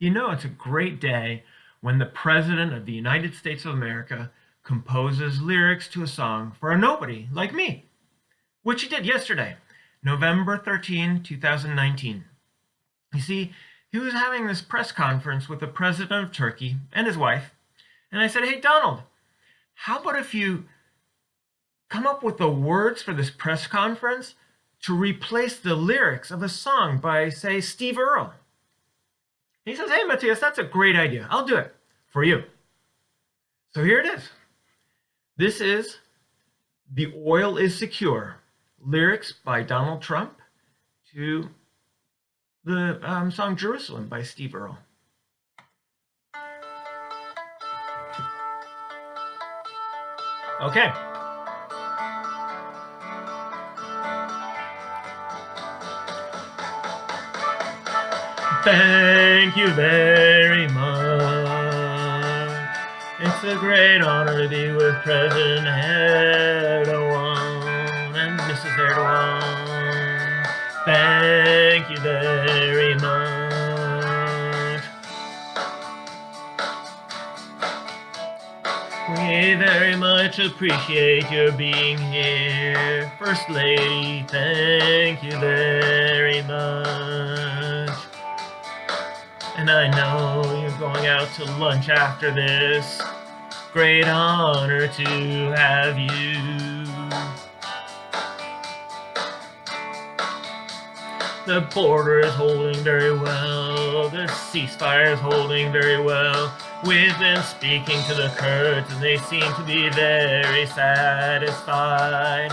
You know, it's a great day when the President of the United States of America composes lyrics to a song for a nobody like me, which he did yesterday, November 13, 2019. You see, he was having this press conference with the President of Turkey and his wife, and I said, Hey, Donald, how about if you come up with the words for this press conference to replace the lyrics of a song by, say, Steve Earle? He says, Hey, Matthias, that's a great idea. I'll do it for you. So here it is. This is The Oil is Secure, lyrics by Donald Trump to the um, song Jerusalem by Steve Earle. Okay. Thank you very much. It's a great honor to be with President Erdogan and Mrs. Erdogan. Thank you very much. We very much appreciate your being here. First Lady, thank you very much. And I know you're going out to lunch after this. Great honor to have you. The border is holding very well. The ceasefire is holding very well. We've been speaking to the Kurds and they seem to be very satisfied.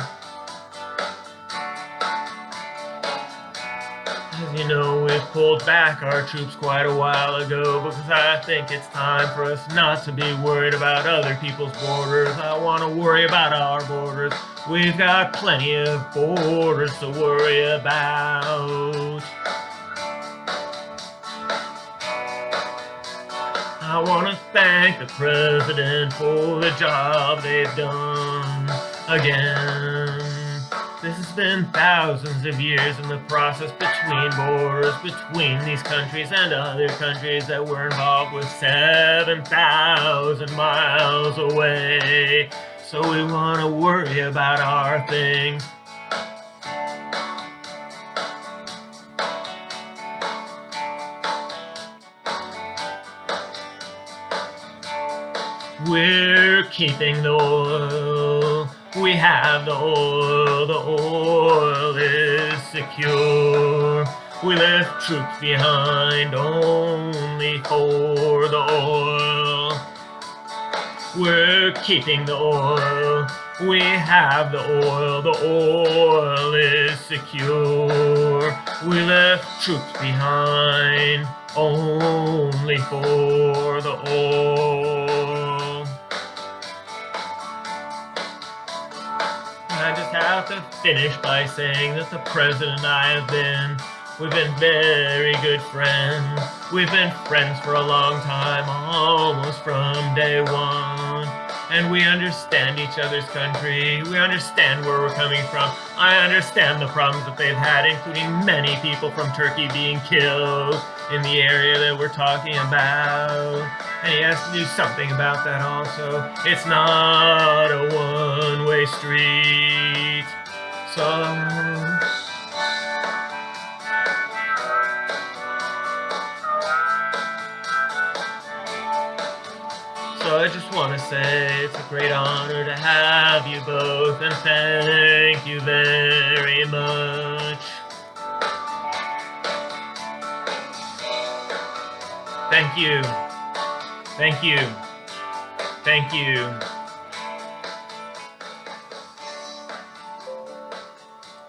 You know, we've pulled back our troops quite a while ago because I think it's time for us not to be worried about other people's borders. I want to worry about our borders. We've got plenty of borders to worry about. I want to thank the president for the job they've done again. Has been thousands of years in the process between borders, between these countries and other countries that were involved with 7,000 miles away. So we want to worry about our things. We're keeping the oil. We have the oil. The oil is secure. We left troops behind only for the oil. We're keeping the oil. We have the oil. The oil is secure. We left troops behind only for the oil. To finish by saying that the president and I have been, we've been very good friends. We've been friends for a long time, almost from day one. And we understand each other's country. We understand where we're coming from. I understand the problems that they've had, including many people from Turkey being killed in the area that we're talking about. And he has to do something about that also. It's not a one-way street. So... So I just want to say it's a great honor to have you both and thank you very much. Thank you. Thank you. Thank you.